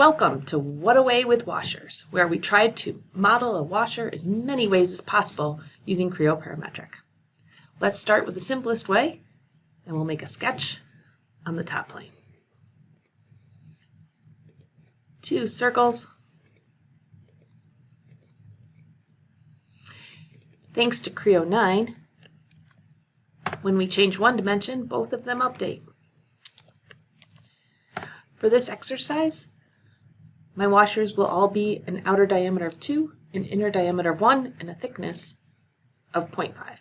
Welcome to What Away with Washers, where we tried to model a washer as many ways as possible using Creo Parametric. Let's start with the simplest way, and we'll make a sketch on the top plane. Two circles. Thanks to Creo 9, when we change one dimension, both of them update. For this exercise, my washers will all be an outer diameter of 2, an inner diameter of 1, and a thickness of 0.5.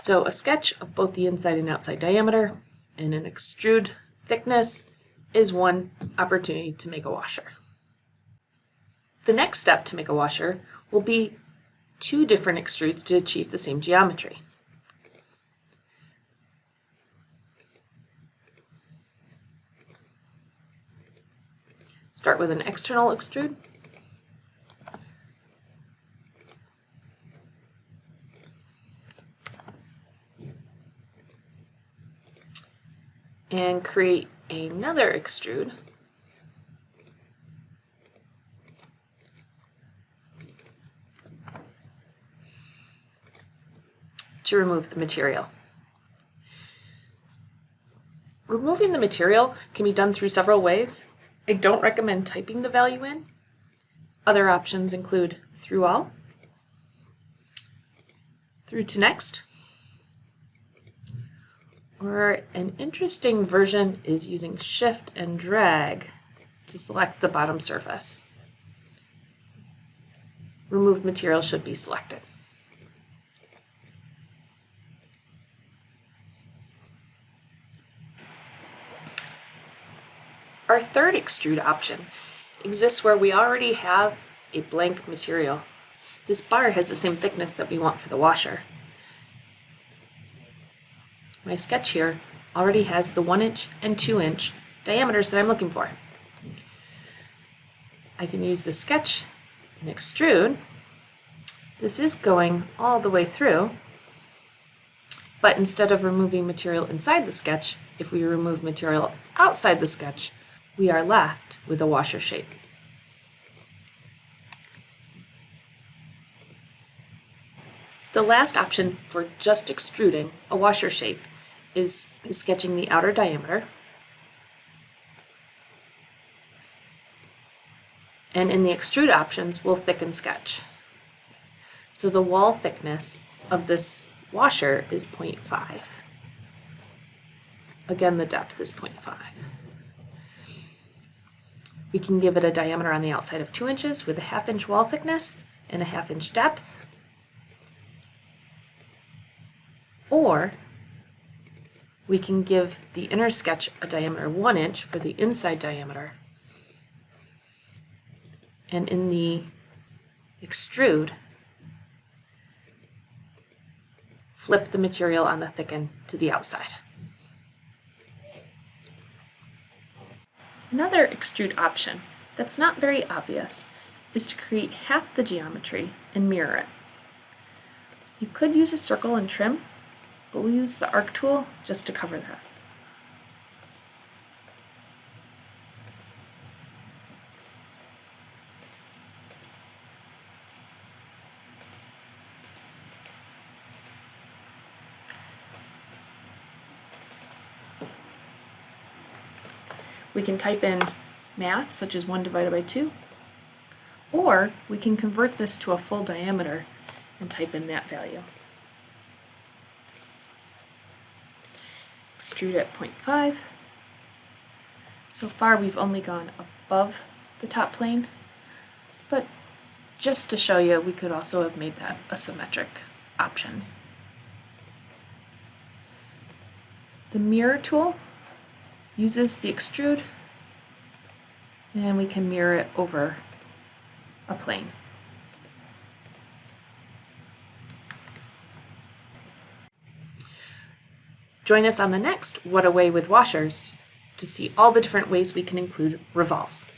So a sketch of both the inside and outside diameter and an extrude thickness is one opportunity to make a washer. The next step to make a washer will be two different extrudes to achieve the same geometry. Start with an external extrude. And create another extrude. to remove the material. Removing the material can be done through several ways. I don't recommend typing the value in. Other options include through all, through to next, or an interesting version is using shift and drag to select the bottom surface. Remove material should be selected. Our third extrude option exists where we already have a blank material. This bar has the same thickness that we want for the washer. My sketch here already has the 1 inch and 2 inch diameters that I'm looking for. I can use the sketch and extrude. This is going all the way through, but instead of removing material inside the sketch, if we remove material outside the sketch, we are left with a washer shape. The last option for just extruding a washer shape is, is sketching the outer diameter. And in the extrude options, we'll thicken sketch. So the wall thickness of this washer is 0.5. Again, the depth is 0.5. We can give it a diameter on the outside of 2 inches with a half inch wall thickness and a half inch depth. Or we can give the inner sketch a diameter 1 inch for the inside diameter. And in the extrude, flip the material on the thicken to the outside. Another extrude option that's not very obvious is to create half the geometry and mirror it. You could use a circle and trim, but we'll use the arc tool just to cover that. We can type in math, such as 1 divided by 2, or we can convert this to a full diameter and type in that value. Extrude at 0.5. So far we've only gone above the top plane, but just to show you, we could also have made that a symmetric option. The mirror tool uses the extrude and we can mirror it over a plane. Join us on the next What Away with Washers to see all the different ways we can include revolves.